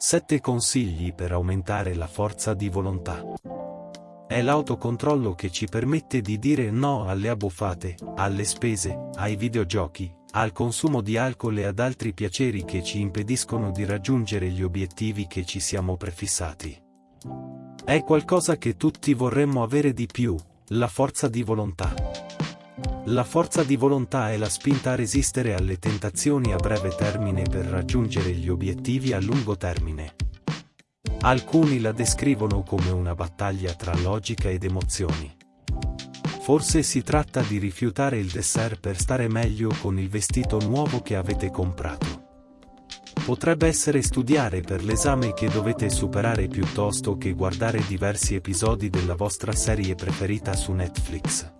7 consigli per aumentare la forza di volontà. È l'autocontrollo che ci permette di dire no alle abbuffate, alle spese, ai videogiochi, al consumo di alcol e ad altri piaceri che ci impediscono di raggiungere gli obiettivi che ci siamo prefissati. È qualcosa che tutti vorremmo avere di più, la forza di volontà. La forza di volontà è la spinta a resistere alle tentazioni a breve termine per raggiungere gli obiettivi a lungo termine. Alcuni la descrivono come una battaglia tra logica ed emozioni. Forse si tratta di rifiutare il dessert per stare meglio con il vestito nuovo che avete comprato. Potrebbe essere studiare per l'esame che dovete superare piuttosto che guardare diversi episodi della vostra serie preferita su Netflix.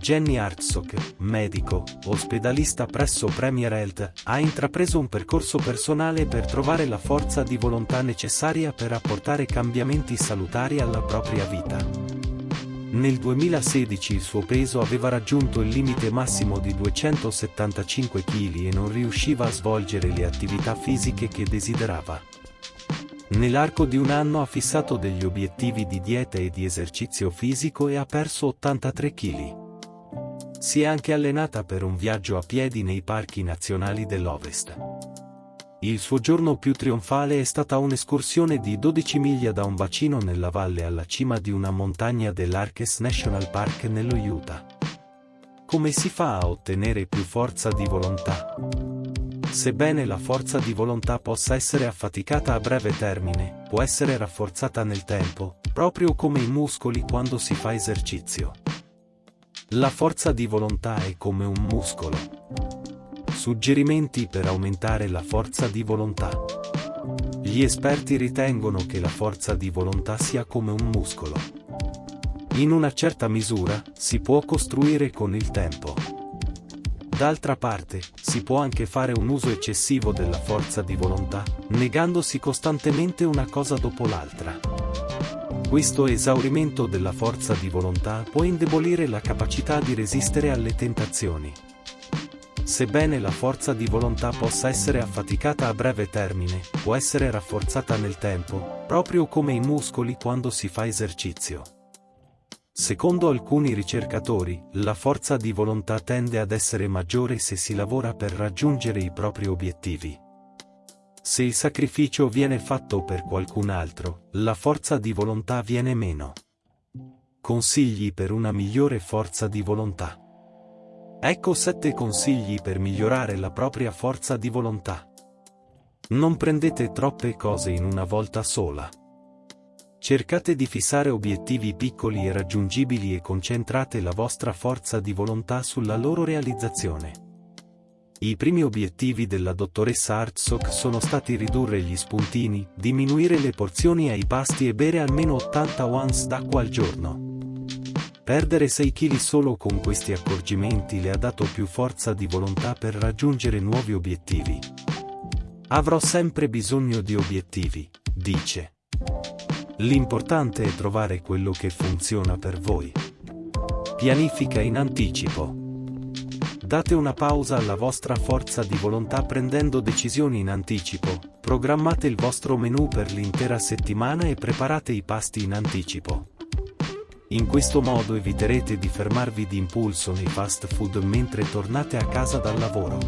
Jenny Hartsock, medico, ospedalista presso Premier Health, ha intrapreso un percorso personale per trovare la forza di volontà necessaria per apportare cambiamenti salutari alla propria vita. Nel 2016 il suo peso aveva raggiunto il limite massimo di 275 kg e non riusciva a svolgere le attività fisiche che desiderava. Nell'arco di un anno ha fissato degli obiettivi di dieta e di esercizio fisico e ha perso 83 kg. Si è anche allenata per un viaggio a piedi nei parchi nazionali dell'Ovest. Il suo giorno più trionfale è stata un'escursione di 12 miglia da un bacino nella valle alla cima di una montagna dell'Arches National Park nello Utah. Come si fa a ottenere più forza di volontà? Sebbene la forza di volontà possa essere affaticata a breve termine, può essere rafforzata nel tempo, proprio come i muscoli quando si fa esercizio. La forza di volontà è come un muscolo. Suggerimenti per aumentare la forza di volontà. Gli esperti ritengono che la forza di volontà sia come un muscolo. In una certa misura, si può costruire con il tempo. D'altra parte, si può anche fare un uso eccessivo della forza di volontà, negandosi costantemente una cosa dopo l'altra. Questo esaurimento della forza di volontà può indebolire la capacità di resistere alle tentazioni. Sebbene la forza di volontà possa essere affaticata a breve termine, può essere rafforzata nel tempo, proprio come i muscoli quando si fa esercizio. Secondo alcuni ricercatori, la forza di volontà tende ad essere maggiore se si lavora per raggiungere i propri obiettivi. Se il sacrificio viene fatto per qualcun altro, la forza di volontà viene meno. Consigli per una migliore forza di volontà. Ecco 7 consigli per migliorare la propria forza di volontà. Non prendete troppe cose in una volta sola. Cercate di fissare obiettivi piccoli e raggiungibili e concentrate la vostra forza di volontà sulla loro realizzazione. I primi obiettivi della dottoressa Hartsock sono stati ridurre gli spuntini, diminuire le porzioni ai pasti e bere almeno 80 ounce d'acqua al giorno. Perdere 6 kg solo con questi accorgimenti le ha dato più forza di volontà per raggiungere nuovi obiettivi. Avrò sempre bisogno di obiettivi, dice. L'importante è trovare quello che funziona per voi. Pianifica in anticipo. Date una pausa alla vostra forza di volontà prendendo decisioni in anticipo, programmate il vostro menù per l'intera settimana e preparate i pasti in anticipo. In questo modo eviterete di fermarvi di impulso nei fast food mentre tornate a casa dal lavoro.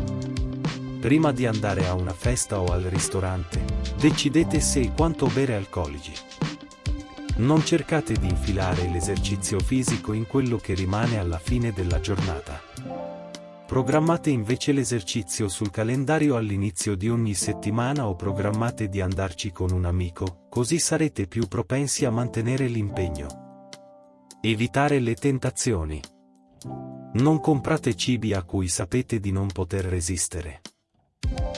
Prima di andare a una festa o al ristorante, decidete se e quanto bere alcolici. Non cercate di infilare l'esercizio fisico in quello che rimane alla fine della giornata. Programmate invece l'esercizio sul calendario all'inizio di ogni settimana o programmate di andarci con un amico, così sarete più propensi a mantenere l'impegno. Evitare le tentazioni. Non comprate cibi a cui sapete di non poter resistere.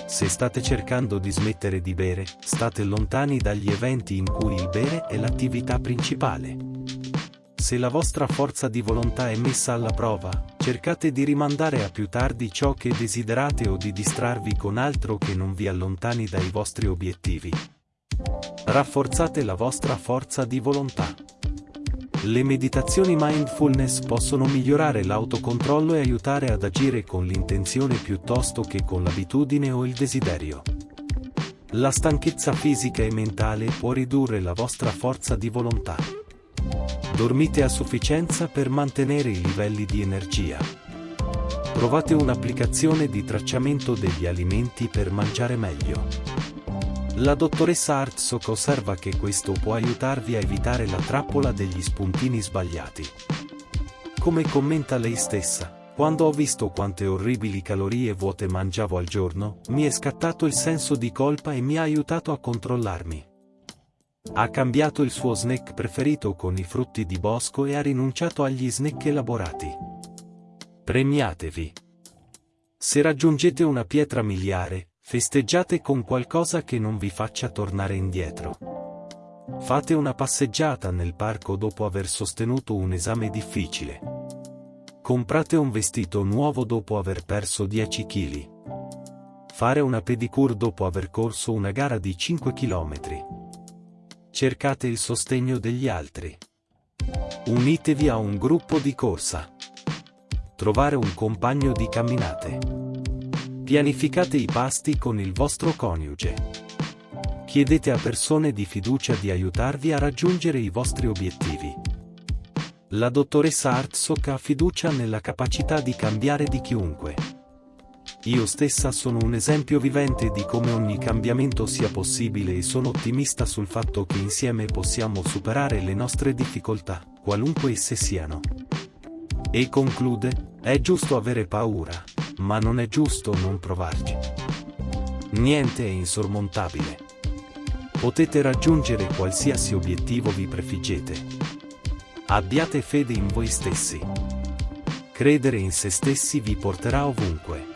Se state cercando di smettere di bere, state lontani dagli eventi in cui il bere è l'attività principale. Se la vostra forza di volontà è messa alla prova, cercate di rimandare a più tardi ciò che desiderate o di distrarvi con altro che non vi allontani dai vostri obiettivi. Rafforzate la vostra forza di volontà. Le meditazioni mindfulness possono migliorare l'autocontrollo e aiutare ad agire con l'intenzione piuttosto che con l'abitudine o il desiderio. La stanchezza fisica e mentale può ridurre la vostra forza di volontà. Dormite a sufficienza per mantenere i livelli di energia. Provate un'applicazione di tracciamento degli alimenti per mangiare meglio. La dottoressa Hartzok osserva che questo può aiutarvi a evitare la trappola degli spuntini sbagliati. Come commenta lei stessa, quando ho visto quante orribili calorie vuote mangiavo al giorno, mi è scattato il senso di colpa e mi ha aiutato a controllarmi. Ha cambiato il suo snack preferito con i frutti di bosco e ha rinunciato agli snack elaborati. Premiatevi. Se raggiungete una pietra miliare, festeggiate con qualcosa che non vi faccia tornare indietro. Fate una passeggiata nel parco dopo aver sostenuto un esame difficile. Comprate un vestito nuovo dopo aver perso 10 kg. Fare una pedicure dopo aver corso una gara di 5 km. Cercate il sostegno degli altri. Unitevi a un gruppo di corsa. Trovare un compagno di camminate. Pianificate i pasti con il vostro coniuge. Chiedete a persone di fiducia di aiutarvi a raggiungere i vostri obiettivi. La dottoressa Hartzok ha fiducia nella capacità di cambiare di chiunque. Io stessa sono un esempio vivente di come ogni cambiamento sia possibile e sono ottimista sul fatto che insieme possiamo superare le nostre difficoltà, qualunque esse siano. E conclude, è giusto avere paura, ma non è giusto non provarci. Niente è insormontabile. Potete raggiungere qualsiasi obiettivo vi prefiggete. Abbiate fede in voi stessi. Credere in se stessi vi porterà ovunque.